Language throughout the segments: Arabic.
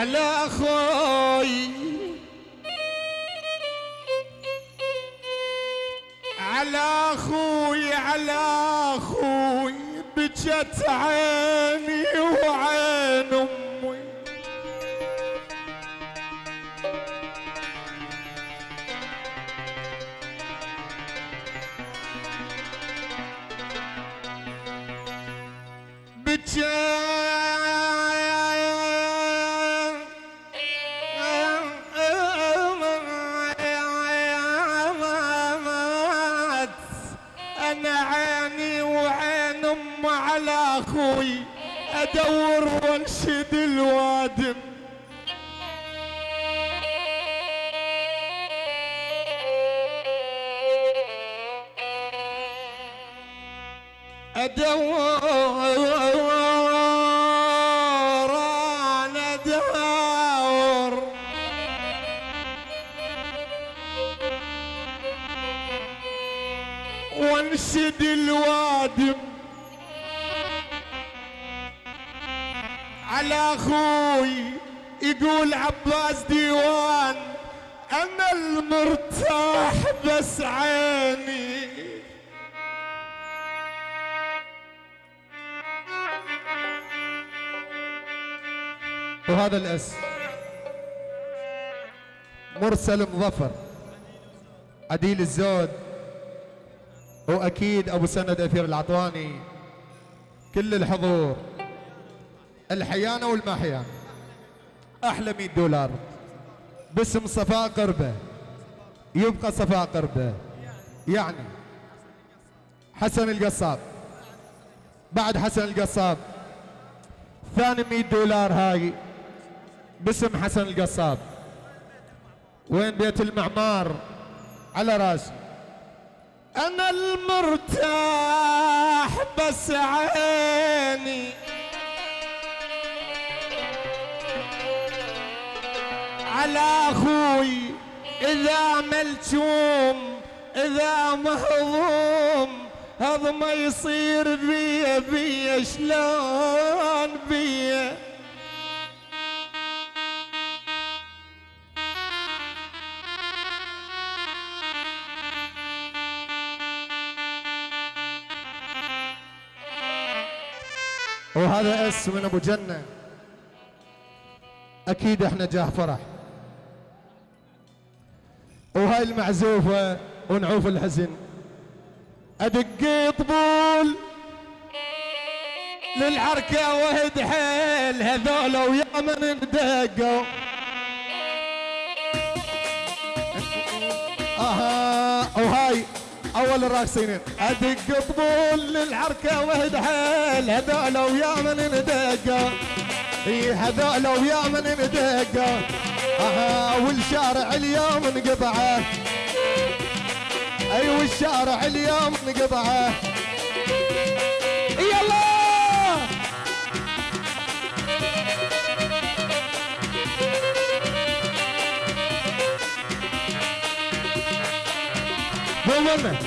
على أخوي. على أخوي على أخوي بجت عيني وعين أمي. بجات عيني وعين أم على أخوي. أدور وأنشد الوادم أدور وانشد الوادم. على أخوي يقول عباس ديوان أنا المرتاح بس عيني. وهذا الاسم مرسل مظفر. عديل الزود. وأكيد أبو سند أثير العطواني كل الحضور الحيانة والمحيان أحلى 100 دولار. باسم صفاء قربة يبقى صفاء قربة. يعني حسن القصاب بعد حسن القصاب ثاني 100 دولار هاي. باسم حسن القصاب. وين بيت المعمار؟ على راسي. أنا المرتاح بس عيني. على أخوي إذا ملجوم إذا مهضوم هذا ما يصير بيا بيا شلون بيا؟ وهذا اس من ابو جنة. أكيد إحنا جاه فرح. وهاي المعزوفة ونعوف الحزن. ادق طبول للعركة وهد حيل هذول ويا من دقوا أها وهاي أول الراقصين أدق طبول للعركة وهد حيل. هذول ويا من دقوا إي هذول ويا من ندقوا أها والشارع اليوم انقطعه أي والشارع اليوم انقطعه قول لنا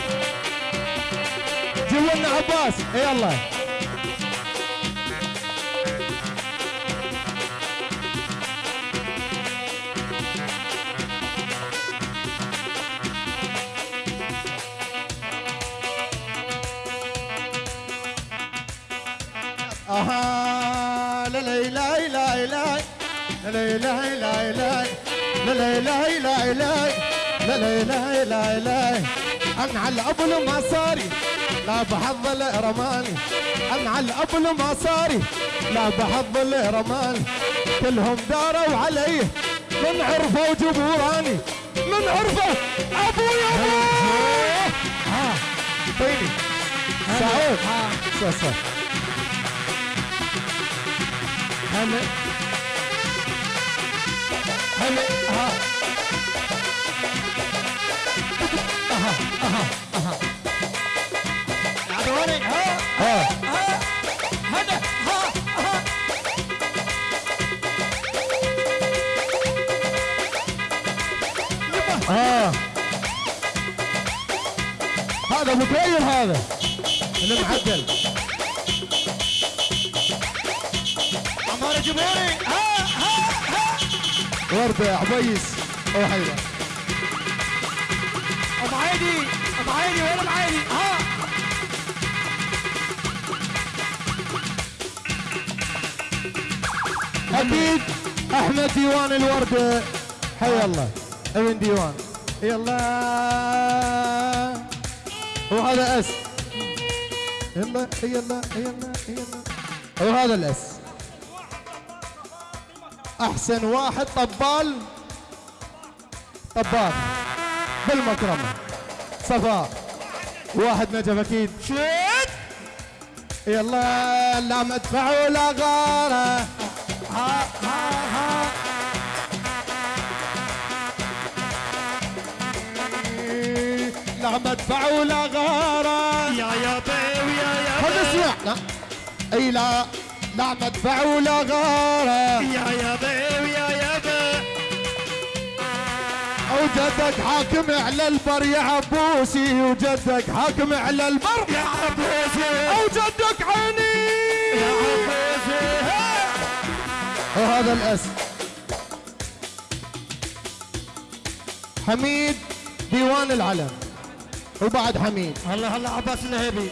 جيب لنا عباس يلا. آها. لا لا لا لا لا لا لا لا لا لا لا لا لا لا لا لا لا لا أنا على الابل ما صاري لا بحظ الرماني أنا على الابل ما صاري لا بحظ الرماني كلهم داروا علي من عرفه وجبوراني من عرفه ابويا ها طيني سعود صح هلا هلا ها آه. هذا متغير هذا. اللي محدل عمار جمهوري آه. آه. ها ها ها ورده عبيس أو وين ام عيدي ها. أكيد أحمد ديوان الوردة. حي الله. ابن ديوان؟ يلا. وهذا أس. يلا يلا يلا يلا. وهذا الأس. أحسن واحد طبال. طبال. بالمكرمة. صفاء واحد نجف أكيد. شد يلا لا مدفع ولا غارة. ها ها ها. لا مدفع ولا غارة. يا يا بي ويا يا خذ اسمع لا. أي لا. لا مدفع ولا غارة. يا يا بي ويا يا وجدك حاكم على البر يا عبوسي وجدك حاكم على البر يا عبوسي. وجدك عيني. يا عبوسي. وهذا الأس. حميد ديوان العلم. وبعد حميد. هلا هلا عباس الهيبي.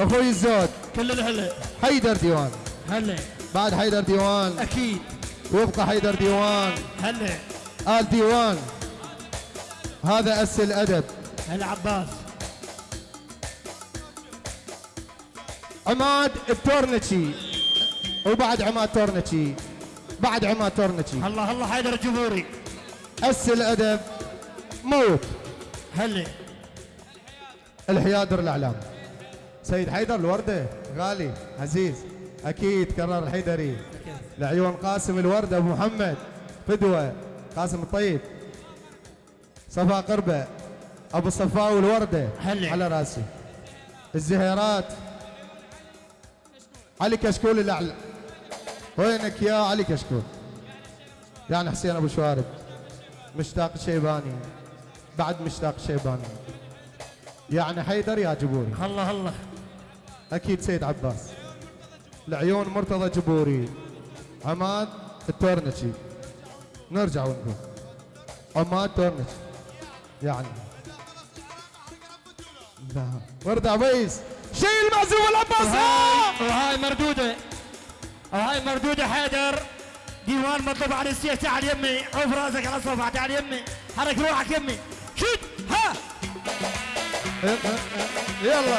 أخوي الزود. كل الهلا. حيدر ديوان. هلا. بعد حيدر ديوان. أكيد. ويبقى حيدر ديوان. هلا. آل ديوان. هذا أس الأدب. هلا عباس عماد التورنتشي وبعد عماد تورنتشي. بعد عماد تورنتشي. هلا هلا حيدر الجمهوري. أس الأدب موت. هلا. الحيادر الإعلام. سيد حيدر الوردة غالي عزيز أكيد كرر الحيدري. لعيون قاسم الوردة أبو محمد فدوة قاسم الطيب. صفا قربة أبو الصفاء والوردة هلا. على راسي. الزهيرات. علي كشكول الأعلى. وينك يا علي كشكول؟ يعني حسين أبو شوارب. مشتاق الشيباني بعد مشتاق الشيباني يعني حيدر يا جبوري. هلا هلا أكيد سيد عباس. العيون مرتضى جبوري. عماد التورنتشي نرجع ونقول. عماد تورنتشي يعني. لا ورد عبيس. شيل المعزوم العباس وهاي مردودة. وهاي مردودة حيدر. ديوان مطلوب على السيف تعال يمي عوف راسك على الصفحة تعال يمي حرك روحك يمي شد. ها. يلا.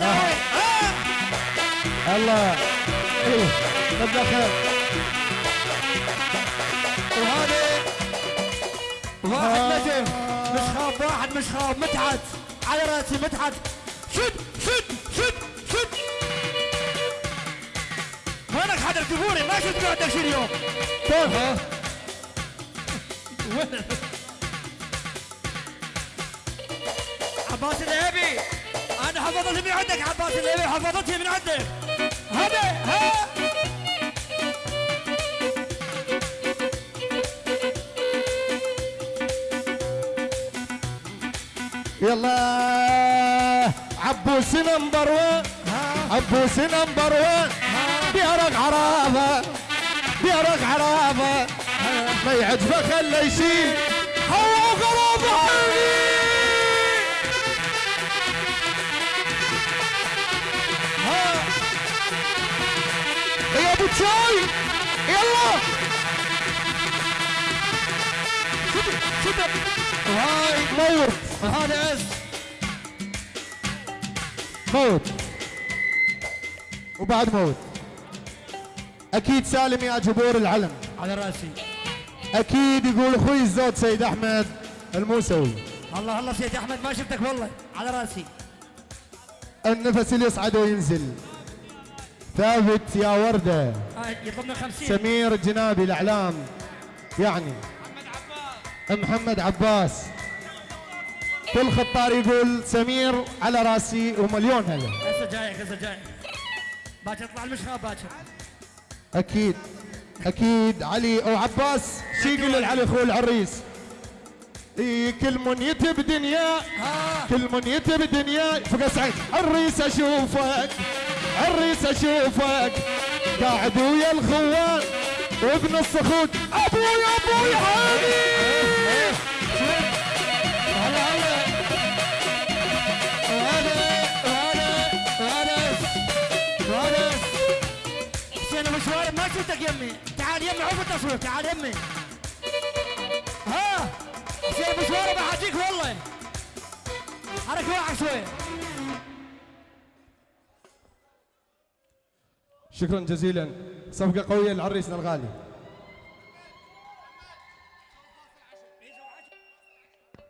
ها الله إيه وهذا واحد نجم. مش خاب واحد مش خاب متعت على رأسي متعت شد شد شد شد. وينك حدا جمهوري ما شفت قاعد شي اليوم. كيف ها وين؟ عباس الهيبي. أنا حفظتها من عندك عباس الهيبي حفظتها من عندك. هذا ها؟ يلا عبوس نمبر 1 عبوس نمبر 1 بيرق عرافه بيرق عرافه ما يعجبه خله يشيل. هو غرابة شد هاي. موت. هذا اس موت. وبعد موت. أكيد سالم يا جبور العلم. على رأسي. أكيد يقول أخوي الزود سيد أحمد الموسوي. الله الله سيدي أحمد ما شفتك والله. على رأسي. النفس اللي يصعد وينزل. ثابت يا وردة. آه، يطلبنا 50 سمير الجنابي الأعلام. يعني محمد عباس. كل خطار يقول سمير على راسي ومليون هلا هسه جايك هسه جايك باكر اطلع المشخاب باكر. أكيد أكيد. علي أو عباس شو يقول لعلي أخوه العريس. إي كل من يتب دنيا كل من يتب دنيا. فوق سعيد عريس أشوفك عريس أشوفك. قاعد ويا الخوان وابن الصخود أبوي أبوي هاني! شفتك يمي تعال يمي عوف التصوير تعال يمي ها حسين ابو شوارب احاجيك والله حرك روحك شوي شكرا جزيلا. صفقة قوية لعريسنا الغالي.